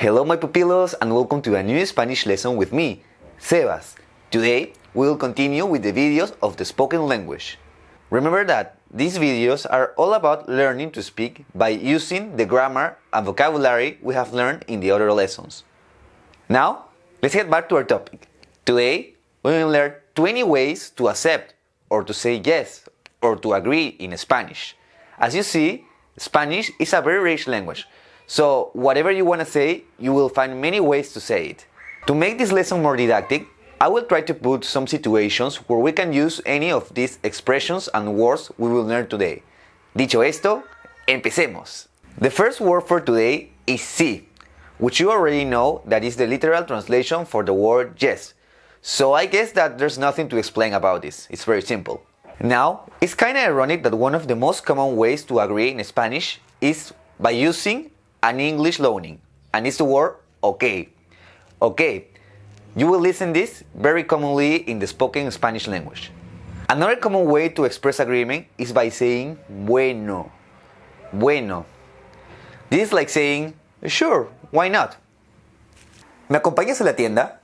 Hello my pupilos and welcome to a new Spanish lesson with me, Sebas. Today we will continue with the videos of the spoken language. Remember that these videos are all about learning to speak by using the grammar and vocabulary we have learned in the other lessons. Now, let's get back to our topic. Today, we will learn 20 ways to accept or to say yes or to agree in Spanish. As you see, Spanish is a very rich language, so whatever you want to say, you will find many ways to say it. To make this lesson more didactic, I will try to put some situations where we can use any of these expressions and words we will learn today. Dicho esto, empecemos. The first word for today is sí, which you already know that is the literal translation for the word yes. So I guess that there's nothing to explain about this, it's very simple. Now, it's kinda ironic that one of the most common ways to agree in Spanish is by using an English loaning, and it's the word okay. Okay, you will listen this very commonly in the spoken Spanish language. Another common way to express agreement is by saying bueno. Bueno. This is like saying, sure, why not? ¿Me acompañas a la tienda?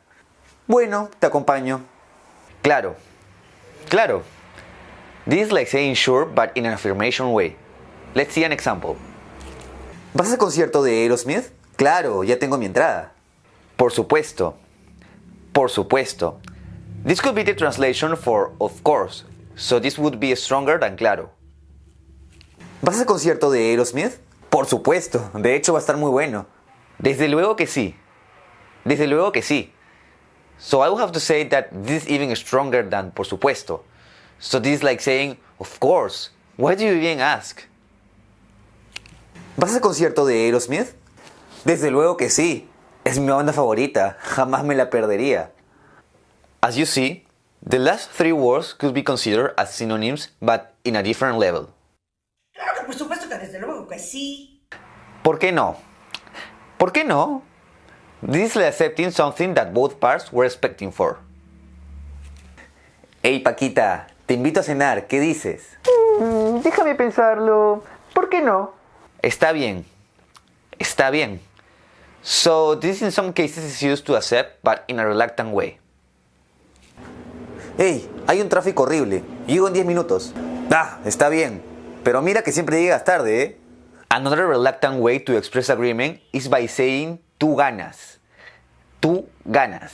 Bueno, te acompaño. Claro. Claro. This is like saying sure, but in an affirmation way. Let's see an example. ¿Vas al concierto de Aerosmith? Claro, ya tengo mi entrada. Por supuesto. Por supuesto. This could be the translation for of course, so this would be stronger than claro. ¿Vas al concierto de Aerosmith? Por supuesto, de hecho va a estar muy bueno. Desde luego que sí. Desde luego que sí. So I will have to say that this is even stronger than por supuesto. So this is like saying, of course. Why do you even ask? ¿Vas al concierto de Aerosmith? Desde luego que sí. Es mi banda favorita. Jamás me la perdería. As you see, the last three words could be considered as synonyms but in a different level. Claro que por supuesto que desde luego que sí. ¿Por qué no? ¿Por qué no? This is accepting something that both parts were expecting for. Hey Paquita, te invito a cenar, ¿qué dices? Mm, déjame pensarlo. ¿Por qué no? Está bien. Está bien. So this in some cases is used to accept but in a reluctant way. Hey, hay un tráfico horrible. Llego en 10 minutos. Ah, está bien. Pero mira que siempre llegas tarde, ¿eh? Another reluctant way to express agreement is by saying tú ganas. Tú ganas.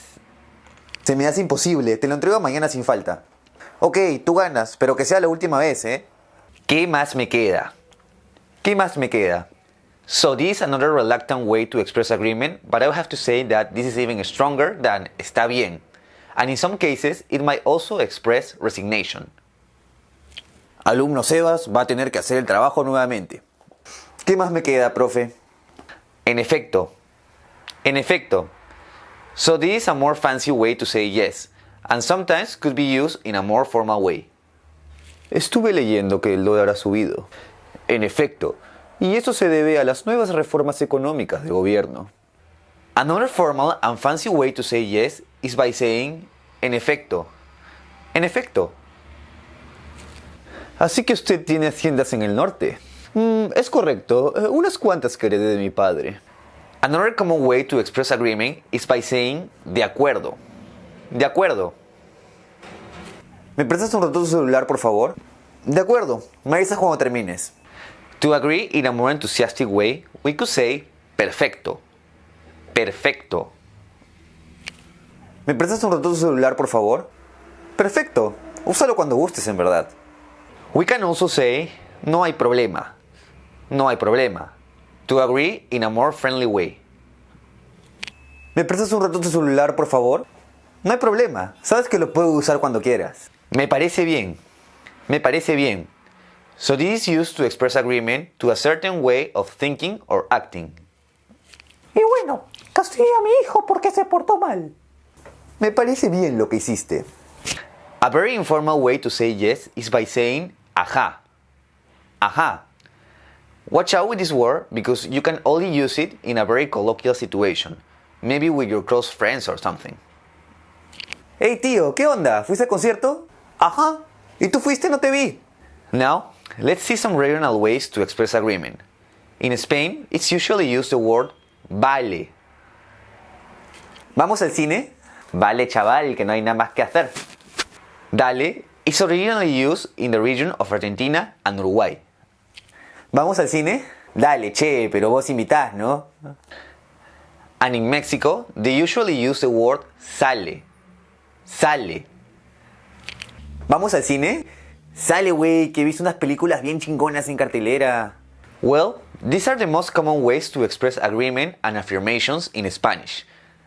Se me hace imposible, te lo entrego mañana sin falta. Ok, tú ganas, pero que sea la última vez, ¿eh? ¿Qué más me queda? ¿Qué más me queda? So this is another reluctant way to express agreement, but I will have to say that this is even stronger than está bien. And in some cases, it might also express resignation. Alumno Sebas va a tener que hacer el trabajo nuevamente. ¿Qué más me queda, profe? En efecto. En efecto. So this is a more fancy way to say yes, and sometimes could be used in a more formal way. Estuve leyendo que el dólar ha subido. En efecto, y eso se debe a las nuevas reformas económicas de gobierno. Another formal and fancy way to say yes is by saying en efecto. En efecto. Así que usted tiene haciendas en el norte. Mm, es correcto, eh, unas cuantas que heredé de mi padre. Another common way to express agreement is by saying de acuerdo. De acuerdo. ¿Me prestas un rato celular, por favor? De acuerdo, me avisas cuando termines. To agree in a more enthusiastic way, we could say perfecto. Perfecto. ¿Me prestas un rato tu celular, por favor? Perfecto. Úsalo cuando gustes, en verdad. We can also say no hay problema. No hay problema. To agree in a more friendly way. ¿Me prestas un rato tu celular, por favor? No hay problema. Sabes que lo puedo usar cuando quieras. Me parece bien. Me parece bien. So this is used to express agreement to a certain way of thinking or acting. Y bueno, castigue a mi hijo porque se portó mal. Me parece bien lo que hiciste. A very informal way to say yes is by saying aha. Aha. Watch out with this word because you can only use it in a very colloquial situation, maybe with your close friends or something. Hey tío, ¿qué onda? ¿Fuiste al concierto? Ajá. ¿Y tú fuiste? No te vi. Now, let's see some regional ways to express agreement. In Spain, it's usually used the word vale. ¿Vamos al cine? Vale, chaval, que no hay nada más que hacer. Dale is originally used in the region of Argentina and Uruguay. ¿Vamos al cine? Dale, che, pero vos invitás, ¿no? And in Mexico, they usually use the word sale. Sale. ¿Vamos al cine? Sale, que he visto unas películas bien chingonas en cartelera. Well, these are the most common ways to express agreement and affirmations in Spanish.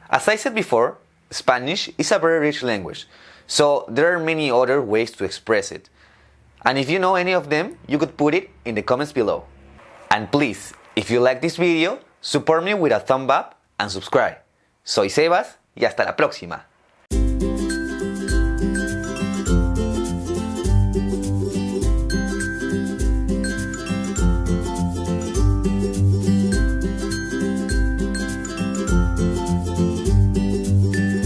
As I said before, Spanish is a very rich language, so there are many other ways to express it. And if you know any of them, you could put it in the comments below. And please, if you like this video, support me with a thumb up and subscribe. Soy Sebas y hasta la próxima.